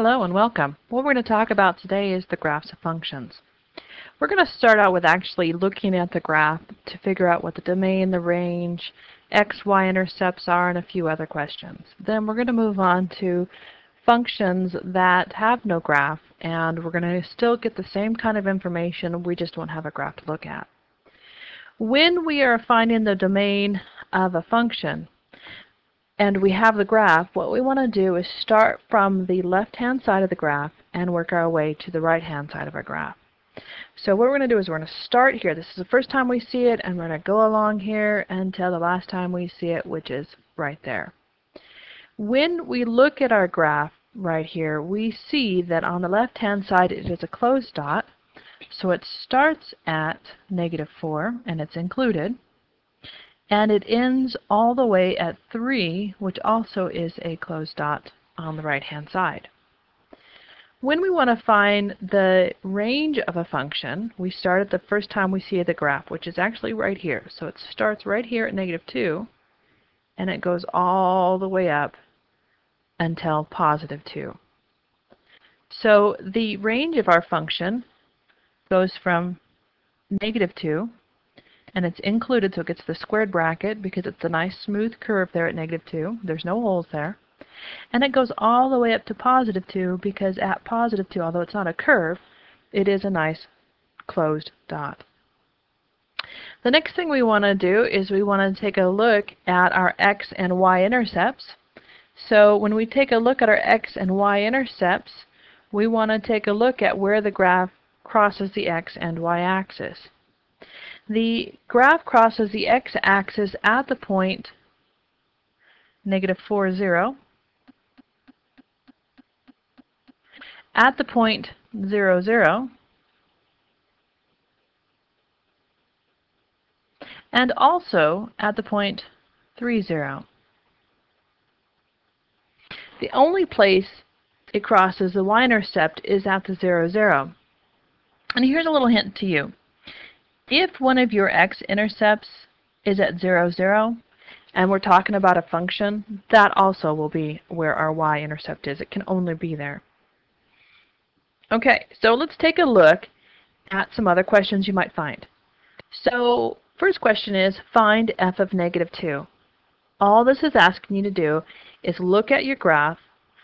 Hello and welcome. What we're going to talk about today is the graphs of functions. We're going to start out with actually looking at the graph to figure out what the domain, the range, x, y intercepts are, and a few other questions. Then we're going to move on to functions that have no graph, and we're going to still get the same kind of information, we just won't have a graph to look at. When we are finding the domain of a function, and we have the graph, what we want to do is start from the left-hand side of the graph and work our way to the right-hand side of our graph. So what we're going to do is we're going to start here. This is the first time we see it, and we're going to go along here until the last time we see it, which is right there. When we look at our graph right here, we see that on the left-hand side it is a closed dot. So it starts at negative 4, and it's included and it ends all the way at 3, which also is a closed dot on the right-hand side. When we want to find the range of a function, we start at the first time we see the graph, which is actually right here. So it starts right here at negative 2, and it goes all the way up until positive 2. So the range of our function goes from negative 2 and it's included so it gets the squared bracket because it's a nice smooth curve there at negative 2. There's no holes there. And it goes all the way up to positive 2 because at positive 2, although it's not a curve, it is a nice closed dot. The next thing we want to do is we want to take a look at our x and y intercepts. So when we take a look at our x and y intercepts, we want to take a look at where the graph crosses the x and y axis. The graph crosses the x-axis at the point negative 4, 0. At the point 0, 0. And also at the point 3, 0. The only place it crosses the y-intercept is at the 0, 0. And here's a little hint to you. If one of your x-intercepts is at 0, 0, and we're talking about a function, that also will be where our y-intercept is. It can only be there. Okay, so let's take a look at some other questions you might find. So first question is find f of negative 2. All this is asking you to do is look at your graph,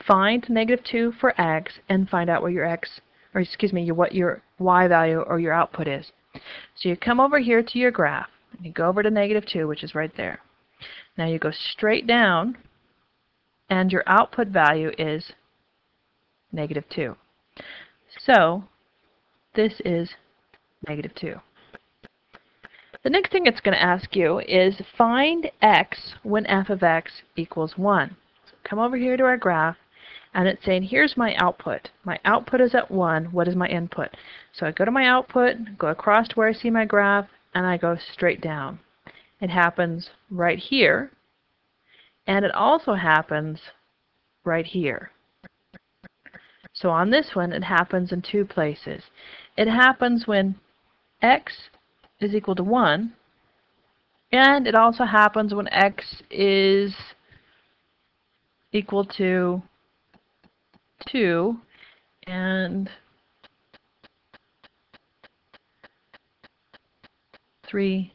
find negative 2 for x, and find out what your x, or excuse me, what your y value or your output is. So you come over here to your graph, and you go over to negative 2, which is right there. Now you go straight down, and your output value is negative 2. So this is negative 2. The next thing it's going to ask you is find x when f of x equals 1. So come over here to our graph, and it's saying here's my output. My output is at 1. What is my input? So I go to my output, go across to where I see my graph, and I go straight down. It happens right here, and it also happens right here. So on this one, it happens in two places. It happens when x is equal to 1, and it also happens when x is equal to 2 and 3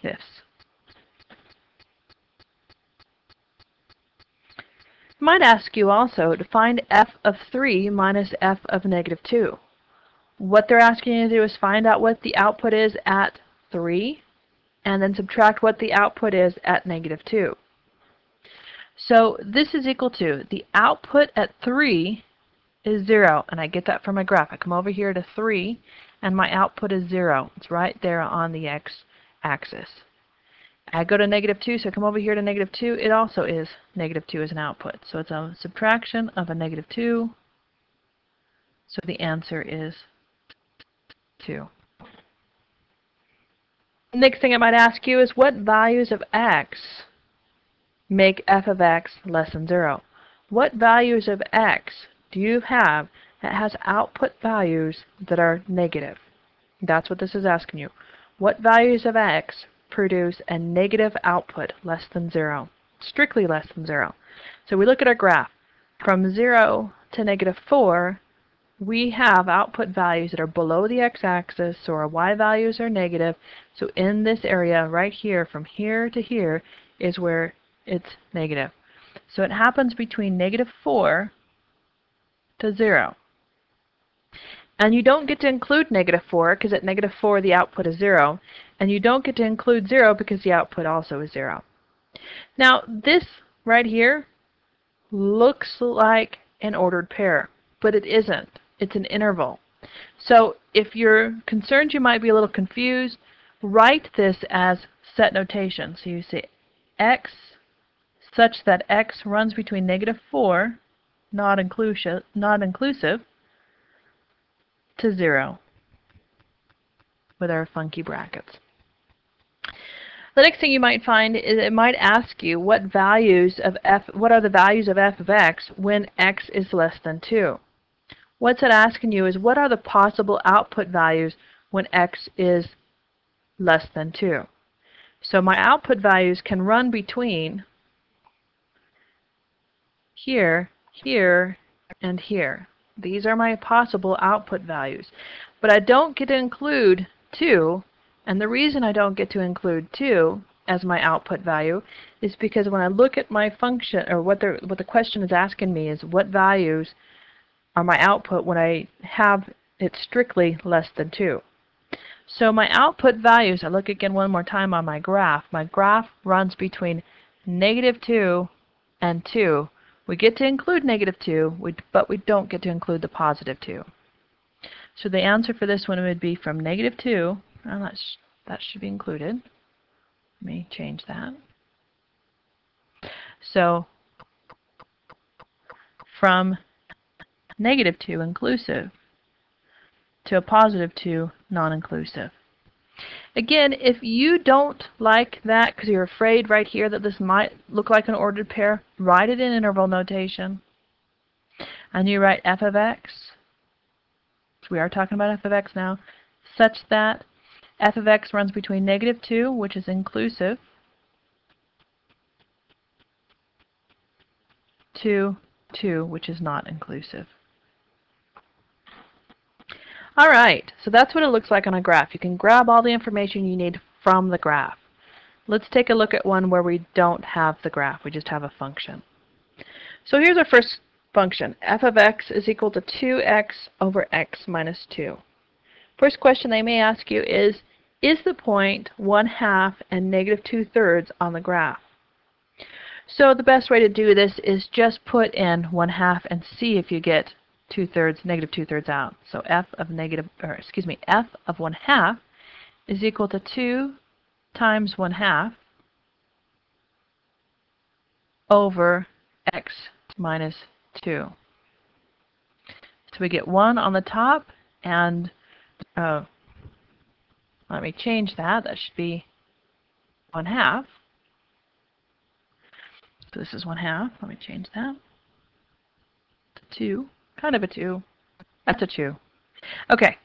fifths. might ask you also to find f of 3 minus f of negative 2. What they're asking you to do is find out what the output is at 3 and then subtract what the output is at negative 2. So this is equal to the output at 3 is 0, and I get that from my graph. I come over here to 3, and my output is 0. It's right there on the x-axis. I go to negative 2, so I come over here to negative 2. It also is negative 2 as an output. So it's a subtraction of a negative 2. So the answer is 2. Next thing I might ask you is what values of x make f of x less than 0. What values of x do you have that has output values that are negative? That's what this is asking you. What values of x produce a negative output less than 0? Strictly less than 0. So we look at our graph. From 0 to negative 4, we have output values that are below the x-axis, so our y values are negative. So in this area right here, from here to here, is where it's negative. So it happens between negative 4 to 0. And you don't get to include negative 4 because at negative 4 the output is 0. And you don't get to include 0 because the output also is 0. Now this right here looks like an ordered pair, but it isn't. It's an interval. So if you're concerned you might be a little confused, write this as set notation. So you say x such that x runs between negative 4, not inclusive, not inclusive, to 0 with our funky brackets. The next thing you might find is it might ask you what values of f what are the values of f of x when x is less than 2. What's it asking you is what are the possible output values when x is less than 2. So my output values can run between here, here, and here. These are my possible output values. But I don't get to include 2, and the reason I don't get to include 2 as my output value is because when I look at my function, or what the, what the question is asking me is what values are my output when I have it strictly less than 2. So my output values, I look again one more time on my graph. My graph runs between negative 2 and 2. We get to include negative 2, but we don't get to include the positive 2. So the answer for this one would be from negative 2, and that, sh that should be included. Let me change that. So from negative 2 inclusive to a positive 2 non-inclusive. Again, if you don't like that because you're afraid right here that this might look like an ordered pair, write it in interval notation. And you write f of x, we are talking about f of x now, such that f of x runs between negative 2, which is inclusive, to 2, which is not inclusive. All right, so that's what it looks like on a graph. You can grab all the information you need from the graph. Let's take a look at one where we don't have the graph. We just have a function. So here's our first function. f of x is equal to 2x over x minus 2. First question they may ask you is, is the point 1 half and negative 2 thirds on the graph? So the best way to do this is just put in 1 half and see if you get two-thirds, negative two-thirds out. So f of negative, or excuse me, f of 1 half is equal to 2 times 1 half over x minus 2. So we get 1 on the top, and uh, let me change that. That should be 1 half. So this is 1 half. Let me change that to 2 kind of a 2. That's a 2. Okay,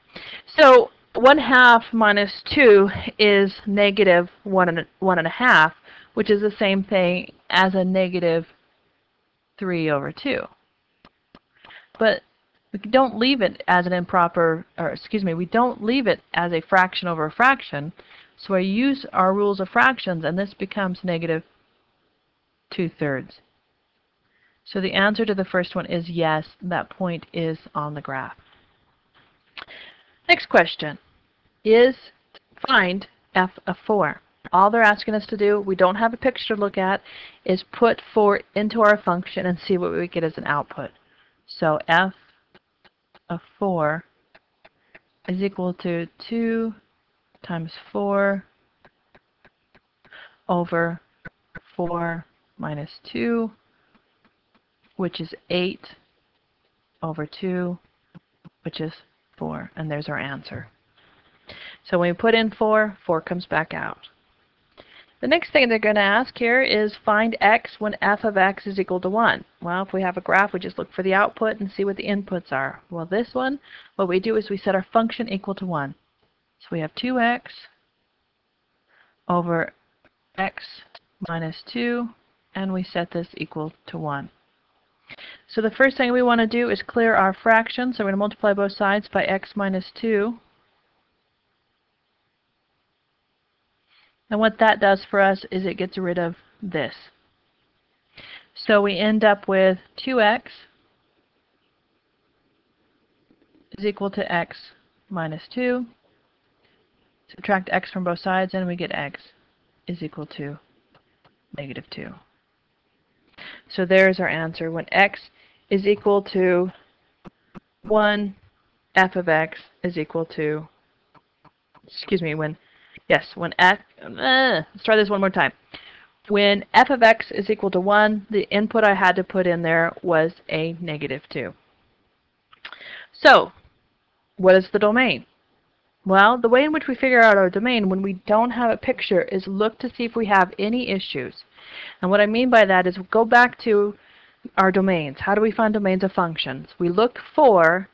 so 1 half minus 2 is negative 1 and, one and a half, which is the same thing as a negative 3 over 2. But we don't leave it as an improper, or excuse me, we don't leave it as a fraction over a fraction. So I use our rules of fractions, and this becomes negative 2 thirds. So the answer to the first one is yes, that point is on the graph. Next question is find f of 4. All they're asking us to do, we don't have a picture to look at, is put 4 into our function and see what we get as an output. So f of 4 is equal to 2 times 4 over 4 minus 2 which is 8 over 2, which is 4. And there's our answer. So when we put in 4, 4 comes back out. The next thing they're going to ask here is find x when f of x is equal to 1. Well, if we have a graph, we just look for the output and see what the inputs are. Well, this one, what we do is we set our function equal to 1. So we have 2x over x minus 2, and we set this equal to 1. So the first thing we want to do is clear our fraction. So we're going to multiply both sides by x minus 2. And what that does for us is it gets rid of this. So we end up with 2x is equal to x minus 2. Subtract x from both sides and we get x is equal to negative 2. So there's our answer. When x is equal to 1, f of x is equal to, excuse me, when, yes, when f, uh, let's try this one more time. When f of x is equal to 1, the input I had to put in there was a negative 2. So, what is the domain? Well, the way in which we figure out our domain when we don't have a picture is look to see if we have any issues. And what I mean by that is go back to our domains. How do we find domains of functions? We look for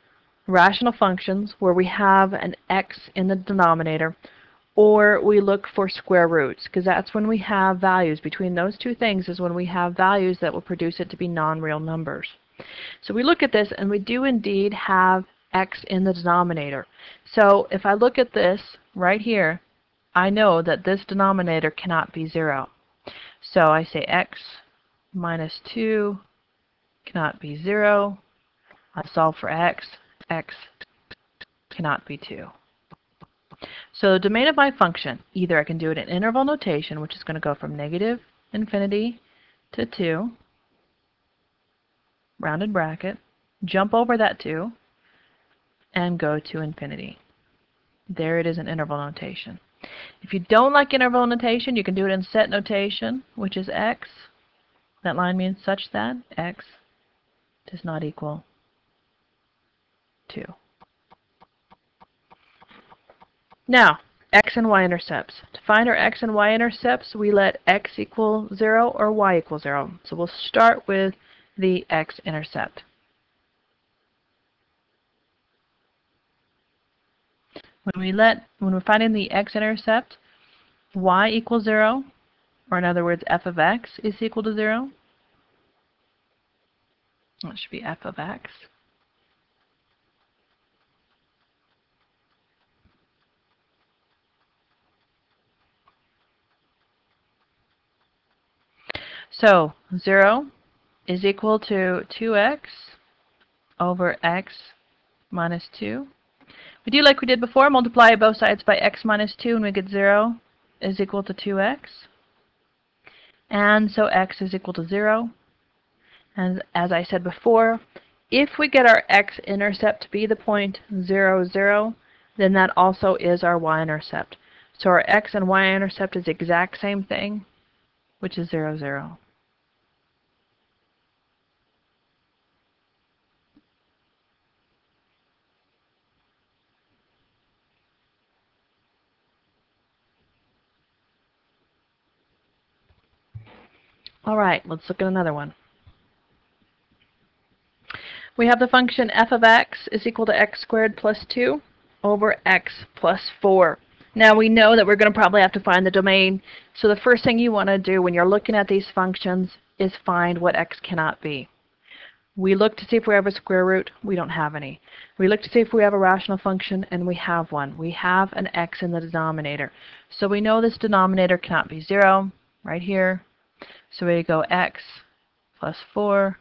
rational functions where we have an x in the denominator or we look for square roots because that's when we have values. Between those two things is when we have values that will produce it to be non-real numbers. So we look at this and we do indeed have x in the denominator. So if I look at this right here, I know that this denominator cannot be 0. So I say x minus 2 cannot be 0. I solve for x. x cannot be 2. So the domain of my function, either I can do it in interval notation, which is going to go from negative infinity to 2, rounded bracket, jump over that 2, and go to infinity. There it is in interval notation. If you don't like interval notation, you can do it in set notation, which is x. That line means such that x does not equal 2. Now, x and y intercepts. To find our x and y intercepts, we let x equal 0 or y equal 0. So we'll start with the x-intercept. When we let, when we're finding the x-intercept, y equals 0, or in other words, f of x is equal to 0. That should be f of x. So 0 is equal to 2x over x minus 2. We do like we did before, multiply both sides by x minus 2 and we get 0 is equal to 2x. And so x is equal to 0. And as I said before, if we get our x-intercept to be the point 0, 0, then that also is our y-intercept. So our x and y-intercept is the exact same thing, which is 0, 0. All right, let's look at another one. We have the function f of x is equal to x squared plus 2 over x plus 4. Now we know that we're going to probably have to find the domain, so the first thing you want to do when you're looking at these functions is find what x cannot be. We look to see if we have a square root. We don't have any. We look to see if we have a rational function, and we have one. We have an x in the denominator. So we know this denominator cannot be 0 right here. So we go x plus 4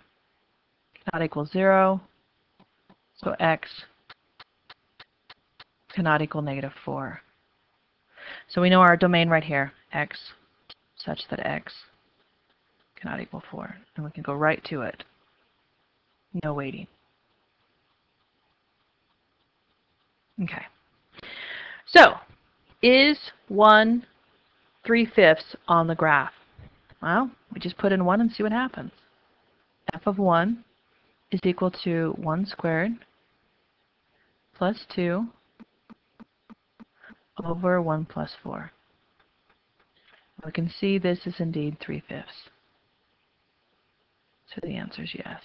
cannot equal 0. So x cannot equal negative 4. So we know our domain right here, x, such that x cannot equal 4. And we can go right to it. No waiting. Okay. So, is 1 3 fifths on the graph? Well, we just put in 1 and see what happens. f of 1 is equal to 1 squared plus 2 over 1 plus 4. We can see this is indeed 3 fifths. So the answer is yes.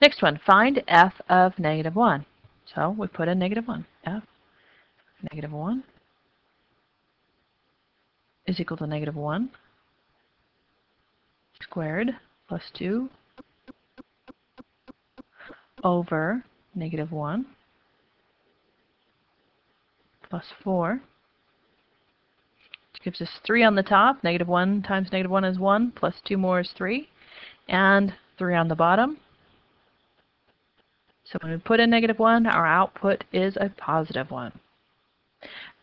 Next one, find f of negative 1. So we put in negative 1. f negative 1 is equal to negative 1 squared plus 2 over negative 1 plus 4 which gives us 3 on the top. Negative 1 times negative 1 is 1, plus 2 more is 3, and 3 on the bottom. So when we put in negative 1, our output is a positive 1.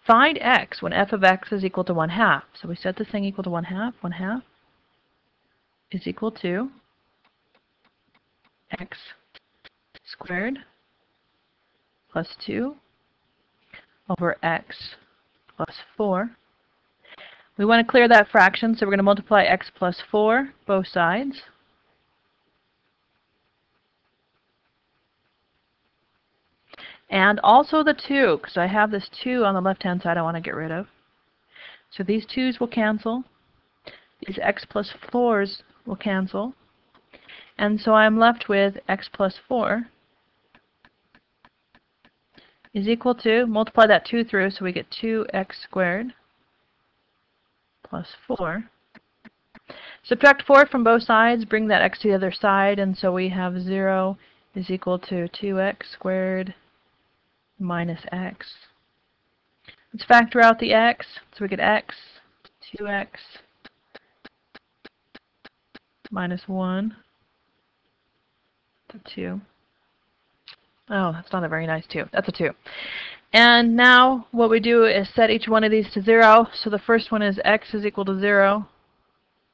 Find x when f of x is equal to 1 half. So we set this thing equal to 1 half. 1 half is equal to x squared plus 2 over x plus 4. We want to clear that fraction, so we're going to multiply x plus 4 both sides. And also the 2, because I have this 2 on the left-hand side I want to get rid of. So these 2's will cancel. These x plus 4's will cancel. And so I'm left with x plus 4 is equal to, multiply that 2 through, so we get 2x squared plus 4. Subtract 4 from both sides, bring that x to the other side, and so we have 0 is equal to 2x squared minus x. Let's factor out the x, so we get x, 2x minus 1 to 2. Oh, that's not a very nice 2. That's a 2. And now what we do is set each one of these to 0. So the first one is x is equal to 0.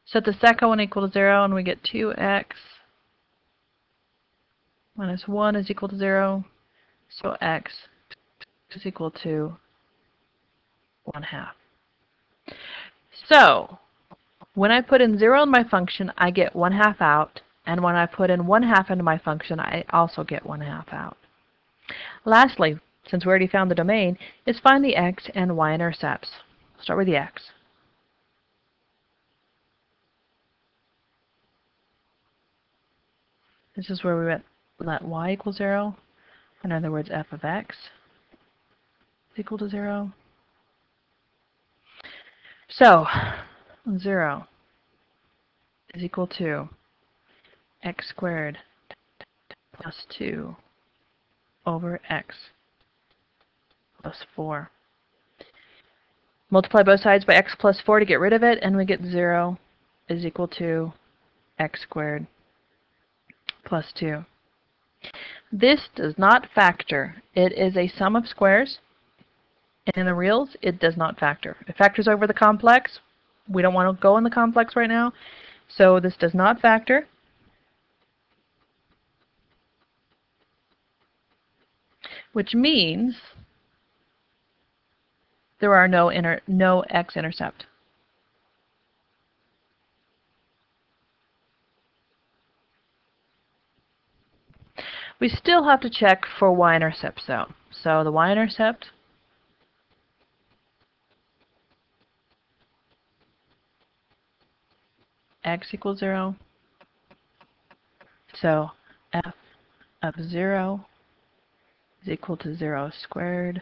Set the second one equal to 0, and we get 2x minus 1 is equal to 0. So x is equal to 1 half. So when I put in 0 in my function, I get 1 half out. And when I put in 1 half into my function, I also get 1 half out. Lastly, since we already found the domain, is find the x and y intercepts. Start with the x. This is where we let, y equal 0. In other words, f of x equal to 0. So, 0 is equal to x squared plus 2 over x plus 4. Multiply both sides by x plus 4 to get rid of it, and we get 0 is equal to x squared plus 2. This does not factor. It is a sum of squares. And in the reals, it does not factor. It factors over the complex. We don't want to go in the complex right now. So this does not factor. Which means there are no, no x-intercept. We still have to check for y-intercepts though. So the y-intercept x equals 0. So f of 0 is equal to 0 squared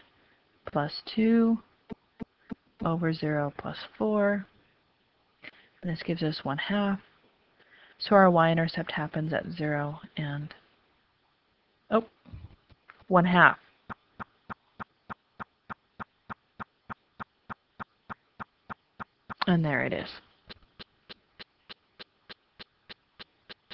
plus 2 over 0 plus 4. And this gives us 1 half. So our y-intercept happens at 0 and, oh, 1 half. And there it is.